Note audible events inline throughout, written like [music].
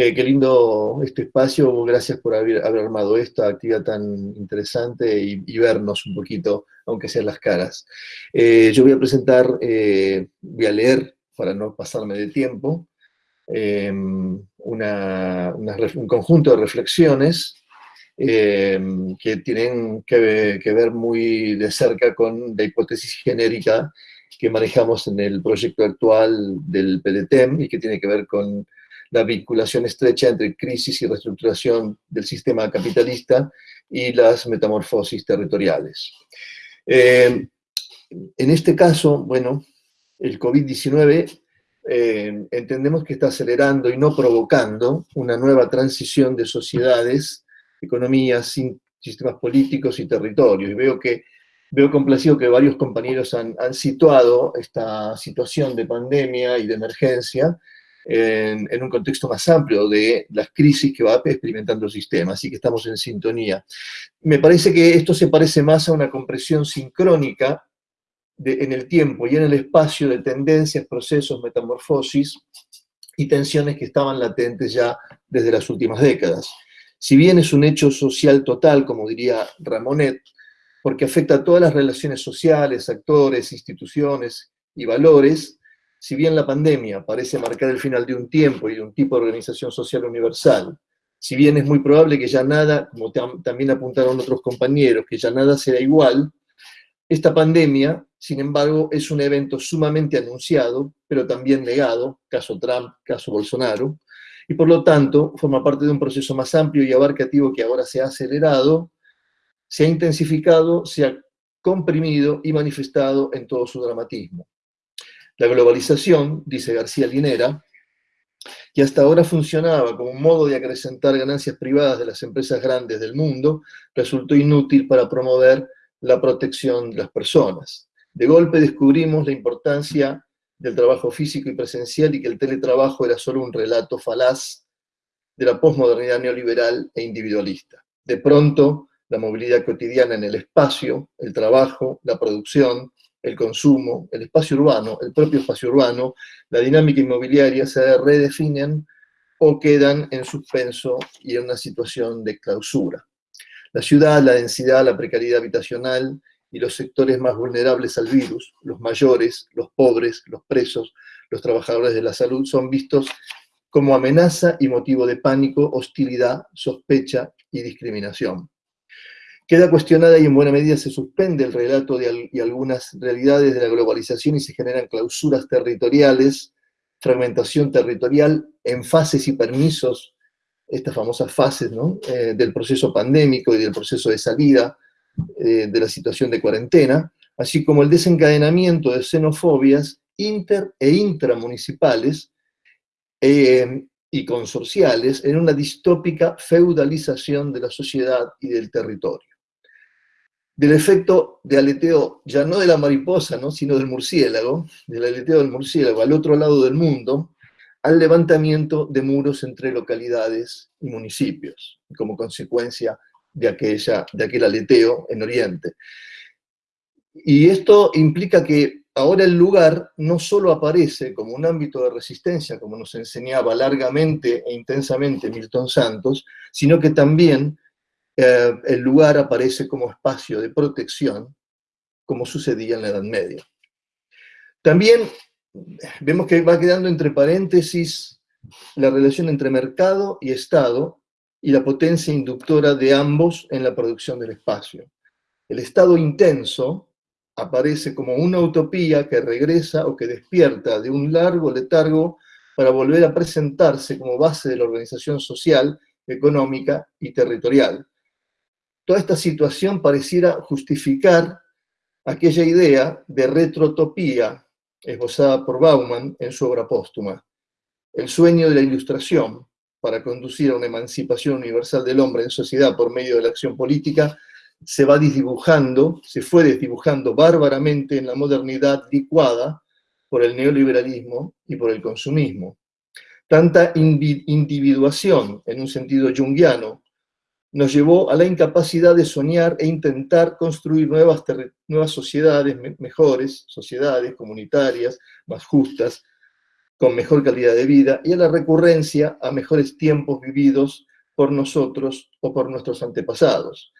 Eh, qué lindo este espacio, gracias por haber, armado esta actividad tan interesante y, vernos un poquito, aunque sean las caras. Eh, yo voy a presentar, eh, voy a leer, para no pasarme de tiempo, un conjunto de reflexiones que tienen que, que, ver muy de cerca con la hipótesis genérica que manejamos en el proyecto actual del PDTEM y que tiene que ver con la vinculación estrecha entre crisis y reestructuración del sistema capitalista y las metamorfosis territoriales. Eh, en este caso, bueno, el COVID-19 eh, entendemos que está acelerando y no provocando una nueva transición de sociedades, economías, sistemas políticos y territorios. Y veo que Veo complacido que varios compañeros han, han, situado esta situación de pandemia y de emergencia en, un contexto más amplio de las crisis que va experimentando el sistema, así que estamos en sintonía. Me parece que esto se parece más a una compresión sincrónica en el tiempo y en el espacio de tendencias, procesos, metamorfosis y tensiones que estaban latentes ya desde las últimas décadas. Si bien es un hecho social total, como diría Ramonet, porque afecta a todas las relaciones sociales, actores, instituciones y valores, si bien la pandemia parece marcar el final de un tiempo y de un tipo de organización social universal, si bien es muy probable que ya nada, como también apuntaron otros compañeros, que ya nada será igual, esta pandemia, sin embargo, es un evento sumamente anunciado, pero también negado, caso Trump, caso Bolsonaro, y por lo tanto forma parte de un proceso más amplio y abarcativo que ahora se ha acelerado, se ha intensificado, se ha comprimido y manifestado en todo su dramatismo. La globalización, dice García Linera, que hasta ahora funcionaba como un modo de acrecentar ganancias privadas de las empresas grandes del mundo, resultó inútil para promover la protección de las personas. De golpe descubrimos la importancia del trabajo físico y presencial y que el teletrabajo era solo un relato falaz de la posmodernidad neoliberal e individualista. De pronto, la movilidad cotidiana en el espacio, el trabajo, la producción, el consumo, el espacio urbano, el propio espacio urbano, la dinámica inmobiliaria se redefinen o quedan en suspenso y en una situación de clausura. La ciudad, la densidad, la precariedad habitacional y los sectores más vulnerables al virus, los mayores, los pobres, los presos, los trabajadores de la salud, son vistos como amenaza y motivo de pánico, hostilidad, sospecha y discriminación. Queda cuestionada y en buena medida se suspende el relato de, y algunas realidades de la globalización y se generan clausuras territoriales, fragmentación territorial en fases y permisos, estas famosas fases eh, del proceso pandémico y del proceso de salida eh, de la situación de cuarentena, así como el desencadenamiento de xenofobias inter e intramunicipales eh, y consorciales en una distópica feudalización de la sociedad y del territorio del efecto de aleteo, ya no de la mariposa, ¿no? sino del murciélago, del aleteo del murciélago al otro lado del mundo, al levantamiento de muros entre localidades y municipios, como consecuencia de, aquella, de aquel aleteo en Oriente. Y esto implica que ahora el lugar no solo aparece como un ámbito de resistencia, como nos enseñaba largamente e intensamente Milton Santos, sino que también eh, el lugar aparece como espacio de protección, como sucedía en la Edad Media. También vemos que va quedando entre paréntesis la relación entre mercado y Estado y la potencia inductora de ambos en la producción del espacio. El estado intenso aparece como una utopía que regresa o que despierta de un largo letargo para volver a presentarse como base de la organización social, económica y territorial, toda esta situación pareciera justificar aquella idea de retrotopía esbozada por Bauman en su obra póstuma. El sueño de la ilustración para conducir a una emancipación universal del hombre en sociedad por medio de la acción política se va desdibujando, se fue desdibujando bárbaramente en la modernidad licuada por el neoliberalismo y por el consumismo. Tanta individuación, en un sentido junguiano, nos llevó a la incapacidad de soñar e intentar construir nuevas, nuevas sociedades mejores, sociedades comunitarias más justas, con mejor calidad de vida y a la recurrencia a mejores tiempos vividos por nosotros o por nuestros antepasados.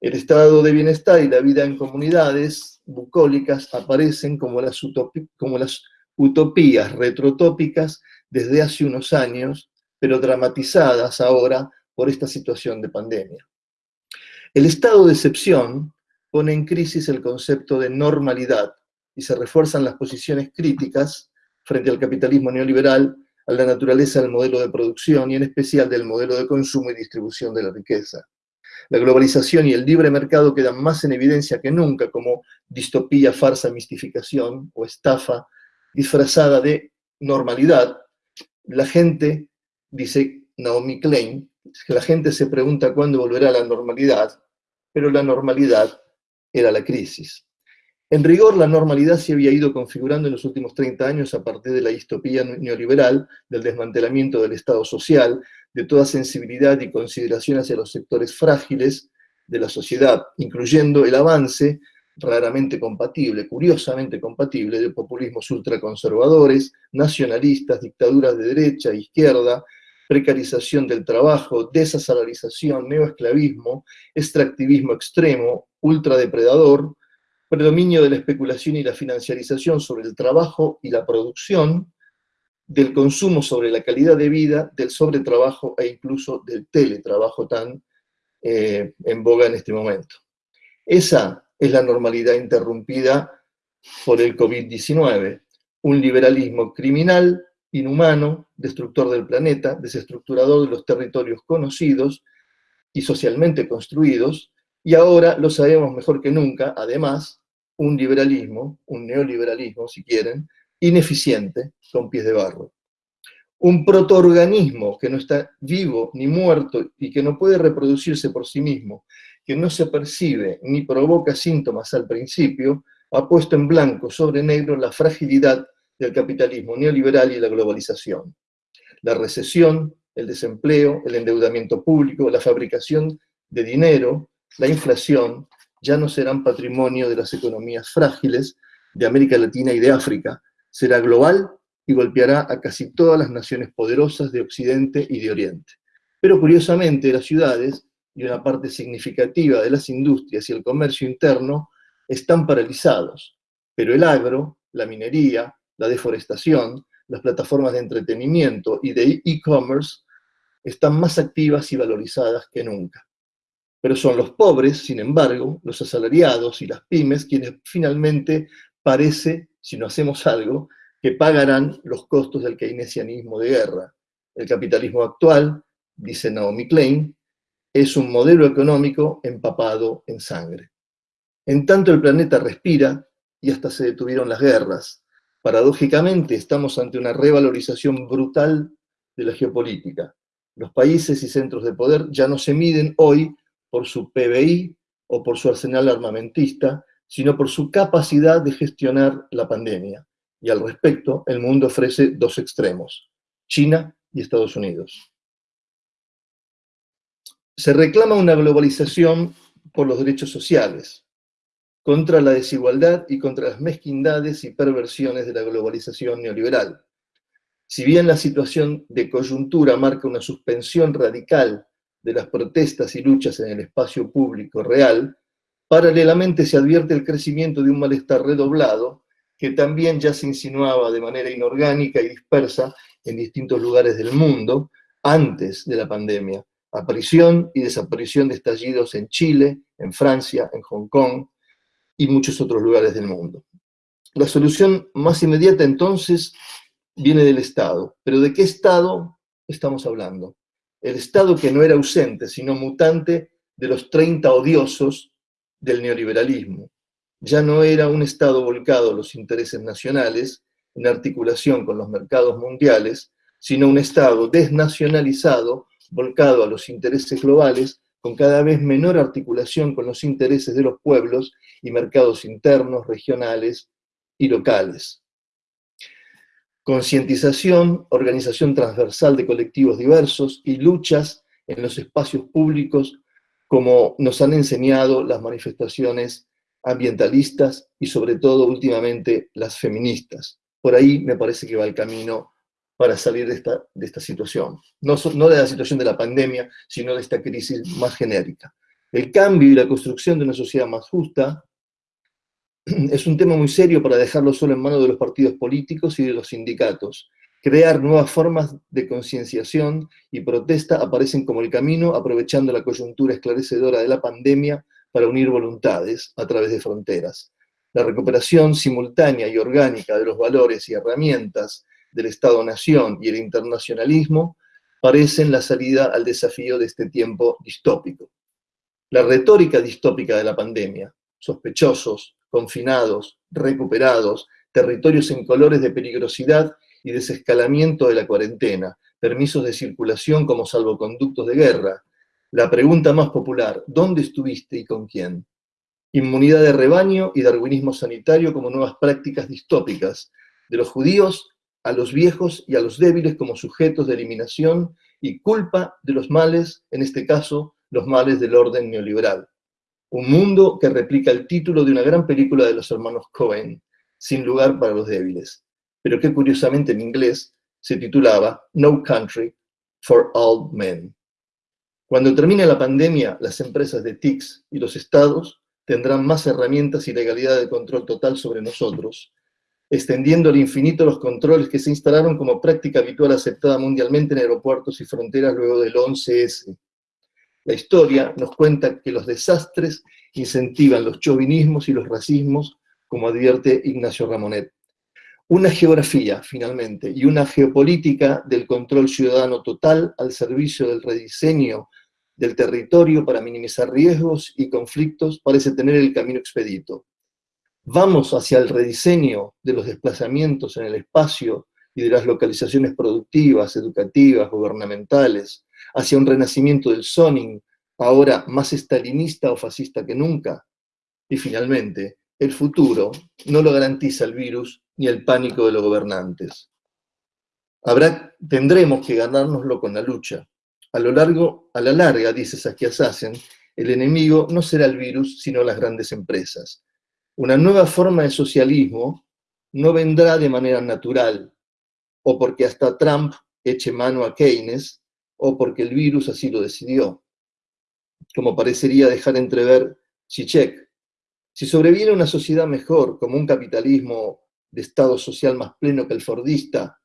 El estado de bienestar y la vida en comunidades bucólicas aparecen como las, como las utopías retrotópicas desde hace unos años, pero dramatizadas ahora por esta situación de pandemia. El estado de excepción pone en crisis el concepto de normalidad y se refuerzan las posiciones críticas frente al capitalismo neoliberal, a la naturaleza del modelo de producción y en especial del modelo de consumo y distribución de la riqueza. La globalización y el libre mercado quedan más en evidencia que nunca como distopía, farsa, mistificación o estafa disfrazada de normalidad. La gente, dice Naomi Klein, la gente se pregunta cuándo volverá a la normalidad, pero la normalidad era la crisis. En rigor, la normalidad se había ido configurando en los últimos 30 años a partir de la distopía neoliberal, del desmantelamiento del Estado social, de toda sensibilidad y consideración hacia los sectores frágiles de la sociedad, incluyendo el avance raramente compatible, curiosamente compatible, de populismos ultraconservadores, nacionalistas, dictaduras de derecha e izquierda, precarización del trabajo, desasalarización, neoesclavismo, extractivismo extremo, ultradepredador, predominio de la especulación y la financiarización sobre el trabajo y la producción, del consumo sobre la calidad de vida, del sobretrabajo e incluso del teletrabajo tan eh, en boga en este momento. Esa es la normalidad interrumpida por el COVID-19, un liberalismo criminal, inhumano, destructor del planeta, desestructurador de los territorios conocidos y socialmente construidos, y ahora lo sabemos mejor que nunca, además, un liberalismo, un neoliberalismo, si quieren, ineficiente, con pies de barro. Un protoorganismo que no está vivo ni muerto y que no puede reproducirse por sí mismo, que no se percibe ni provoca síntomas al principio, ha puesto en blanco sobre negro la fragilidad del capitalismo neoliberal y la globalización. La recesión, el desempleo, el endeudamiento público, la fabricación de dinero, la inflación, ya no serán patrimonio de las economías frágiles de América Latina y de África, será global y golpeará a casi todas las naciones poderosas de Occidente y de Oriente. Pero curiosamente las ciudades y una parte significativa de las industrias y el comercio interno están paralizados, pero el agro, la minería, la deforestación, las plataformas de entretenimiento y de e-commerce están más activas y valorizadas que nunca. Pero son los pobres, sin embargo, los asalariados y las pymes quienes finalmente parece, si no hacemos algo, que pagarán los costos del keynesianismo de guerra. El capitalismo actual, dice Naomi Klein, es un modelo económico empapado en sangre. En tanto el planeta respira y hasta se detuvieron las guerras. Paradójicamente estamos ante una revalorización brutal de la geopolítica. Los países y centros de poder ya no se miden hoy por su PBI o por su arsenal armamentista, sino por su capacidad de gestionar la pandemia. Y al respecto, el mundo ofrece dos extremos, China y Estados Unidos. Se reclama una globalización por los derechos sociales, contra la desigualdad y contra las mezquindades y perversiones de la globalización neoliberal. Si bien la situación de coyuntura marca una suspensión radical de las protestas y luchas en el espacio público real, paralelamente se advierte el crecimiento de un malestar redoblado que también ya se insinuaba de manera inorgánica y dispersa en distintos lugares del mundo antes de la pandemia. Aparición y desaparición de estallidos en Chile, en Francia, en Hong Kong y muchos otros lugares del mundo. La solución más inmediata entonces viene del Estado. ¿Pero de qué Estado estamos hablando? el Estado que no era ausente, sino mutante de los 30 odiosos del neoliberalismo. Ya no era un Estado volcado a los intereses nacionales, en articulación con los mercados mundiales, sino un Estado desnacionalizado, volcado a los intereses globales, con cada vez menor articulación con los intereses de los pueblos y mercados internos, regionales y locales concientización, organización transversal de colectivos diversos y luchas en los espacios públicos como nos han enseñado las manifestaciones ambientalistas y sobre todo últimamente las feministas. Por ahí me parece que va el camino para salir de esta, de esta situación. No, no de la situación de la pandemia, sino de esta crisis más genérica. El cambio y la construcción de una sociedad más justa [clears throat] es un tema muy serio para dejarlo solo en manos de los partidos políticos y de los sindicatos. Crear nuevas formas de concienciación y protesta aparecen como el camino, aprovechando la coyuntura esclarecedora de la pandemia para unir voluntades a través de fronteras. La recuperación simultánea y orgánica de los valores y herramientas del Estado-Nación y el internacionalismo parecen la salida al desafío de este tiempo distópico. La retórica distópica de la pandemia, sospechosos, confinados, recuperados, territorios en colores de peligrosidad y desescalamiento de la cuarentena, permisos de circulación como salvoconductos de guerra. La pregunta más popular, ¿dónde estuviste y con quién? Inmunidad de rebaño y darwinismo sanitario como nuevas prácticas distópicas, de los judíos a los viejos y a los débiles como sujetos de eliminación y culpa de los males, en este caso, los males del orden neoliberal. Un mundo que replica el título de una gran película de los hermanos Cohen, Sin lugar para los débiles, pero que curiosamente en inglés se titulaba No Country for Old Men. Cuando termine la pandemia, las empresas de TICS y los estados tendrán más herramientas y legalidad de control total sobre nosotros, extendiendo al infinito los controles que se instalaron como práctica habitual aceptada mundialmente en aeropuertos y fronteras luego del 11S. La historia nos cuenta que los desastres incentivan los chauvinismos y los racismos, como advierte Ignacio Ramonet. Una geografía, finalmente, y una geopolítica del control ciudadano total al servicio del rediseño del territorio para minimizar riesgos y conflictos parece tener el camino expedito. Vamos hacia el rediseño de los desplazamientos en el espacio y de las localizaciones productivas, educativas, gubernamentales, hacia un renacimiento del zoning, ahora más estalinista o fascista que nunca. Y finalmente, el futuro no lo garantiza el virus ni el pánico de los gobernantes. Habrá, tendremos que ganárnoslo con la lucha. A lo largo, a la larga, dice Saskia Sassen, el enemigo no será el virus, sino las grandes empresas. Una nueva forma de socialismo no vendrá de manera natural, o porque hasta Trump eche mano a Keynes, o porque el virus así lo decidió, como parecería dejar entrever Zizek. Si sobreviene una sociedad mejor, como un capitalismo de Estado social más pleno que el fordista,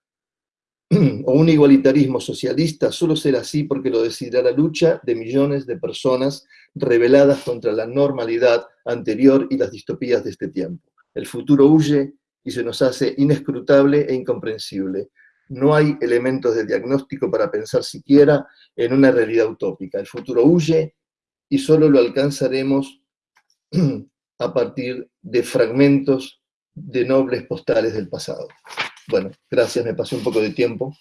o un igualitarismo socialista, solo será así porque lo decidirá la lucha de millones de personas rebeladas contra la normalidad anterior y las distopías de este tiempo. El futuro huye y se nos hace inescrutable e incomprensible. No hay elementos de diagnóstico para pensar siquiera en una realidad utópica. El futuro huye y solo lo alcanzaremos [clears throat] a partir de fragmentos de nobles postales del pasado. Bueno, gracias, me pasé un poco de tiempo.